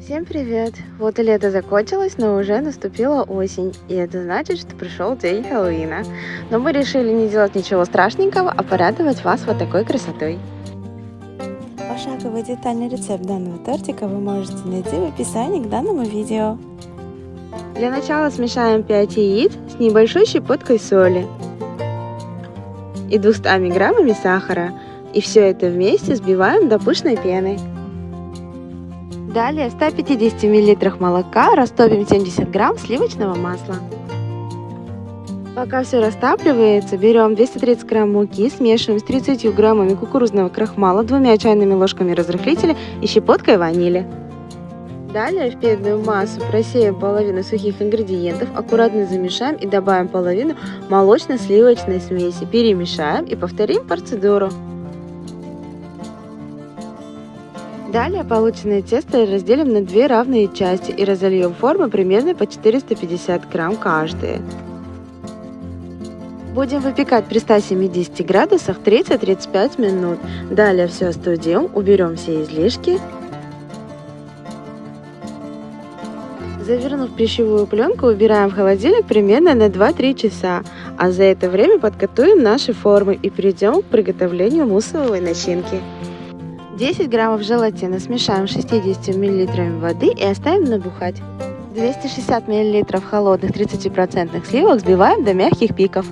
Всем привет! Вот и лето закончилось, но уже наступила осень, и это значит, что пришел день Хэллоуина. Но мы решили не делать ничего страшненького, а порадовать вас вот такой красотой. Пошаговый детальный рецепт данного тортика вы можете найти в описании к данному видео. Для начала смешаем 5 яиц с небольшой щепоткой соли и 200 граммами сахара. И все это вместе взбиваем до пышной пены. Далее в 150 мл молока растопим 70 грамм сливочного масла. Пока все растапливается, берем 230 грамм муки, смешиваем с 30 граммами кукурузного крахмала, двумя чайными ложками разрыхлителя и щепоткой ванили. Далее в пенную массу просеем половину сухих ингредиентов, аккуратно замешаем и добавим половину молочно-сливочной смеси. Перемешаем и повторим процедуру. Далее полученное тесто разделим на две равные части и разольем формы примерно по 450 грамм каждая. Будем выпекать при 170 градусах 30-35 минут. Далее все остудим, уберем все излишки. Завернув пищевую пленку, убираем в холодильник примерно на 2-3 часа. А за это время подготовим наши формы и перейдем к приготовлению муссовой начинки. 10 граммов желатина смешаем с 60 мл воды и оставим набухать. 260 мл холодных 30% сливок взбиваем до мягких пиков.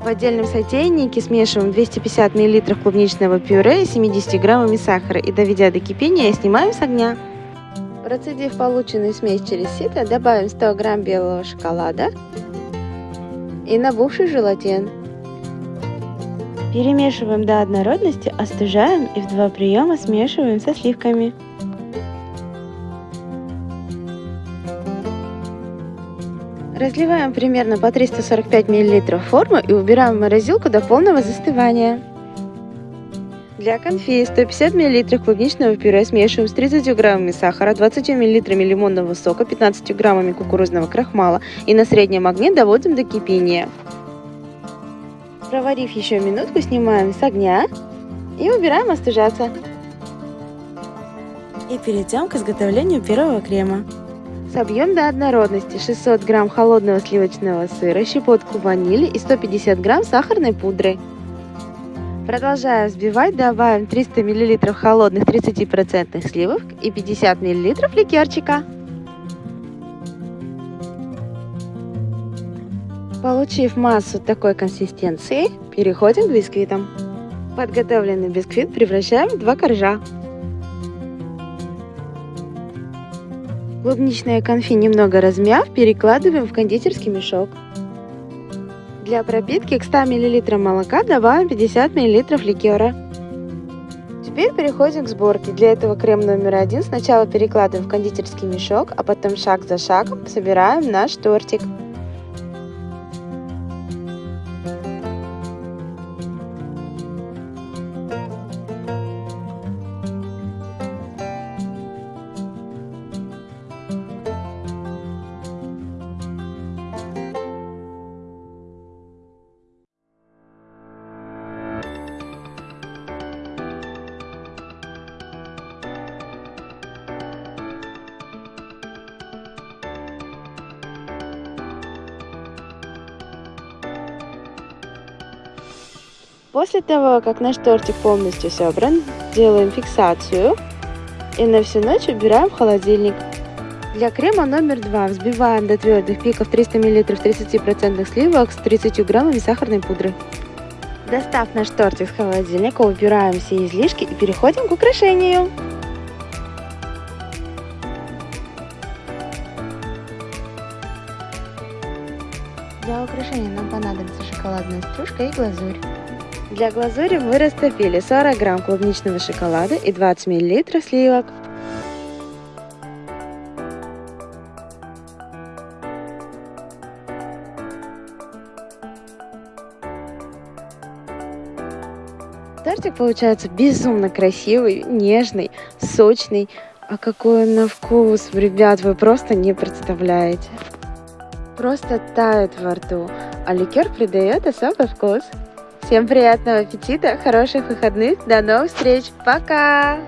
В отдельном сотейнике смешиваем 250 мл клубничного пюре с 70 граммами сахара и доведя до кипения снимаем с огня. Процедив полученную смесь через сито, добавим 100 грамм белого шоколада и набухший желатин. Перемешиваем до однородности, остужаем и в два приема смешиваем со сливками. Разливаем примерно по 345 мл форму и убираем в морозилку до полного застывания. Для конфи 150 мл клубничного пюре смешиваем с 30 граммами сахара, 20 мл лимонного сока, 15 граммами кукурузного крахмала и на среднем огне доводим до кипения. Проварив еще минутку, снимаем с огня и убираем остужаться. И перейдем к изготовлению первого крема. Собьем до однородности 600 грамм холодного сливочного сыра, щепотку ванили и 150 грамм сахарной пудры. Продолжая взбивать, добавим 300 мл холодных 30% сливок и 50 мл ликерчика. Получив массу такой консистенции, переходим к бисквитам. Подготовленный бисквит превращаем в два коржа. Клубничное конфи немного размяв, перекладываем в кондитерский мешок. Для пропитки к 100 мл молока добавим 50 мл ликера. Теперь переходим к сборке. Для этого крем номер один сначала перекладываем в кондитерский мешок, а потом шаг за шагом собираем наш тортик. После того, как наш тортик полностью собран, делаем фиксацию и на всю ночь убираем в холодильник. Для крема номер два взбиваем до твердых пиков 300 мл 30% сливок с 30 граммами сахарной пудры. Достав наш тортик с холодильника, убираем все излишки и переходим к украшению. Для украшения нам понадобится шоколадная стружка и глазурь. Для глазури мы растопили 40 грамм клубничного шоколада и 20 миллилитров сливок. Тортик получается безумно красивый, нежный, сочный. А какой он на вкус, ребят, вы просто не представляете. Просто тает во рту, а ликер придает особый вкус. Всем приятного аппетита, хороших выходных, до новых встреч, пока!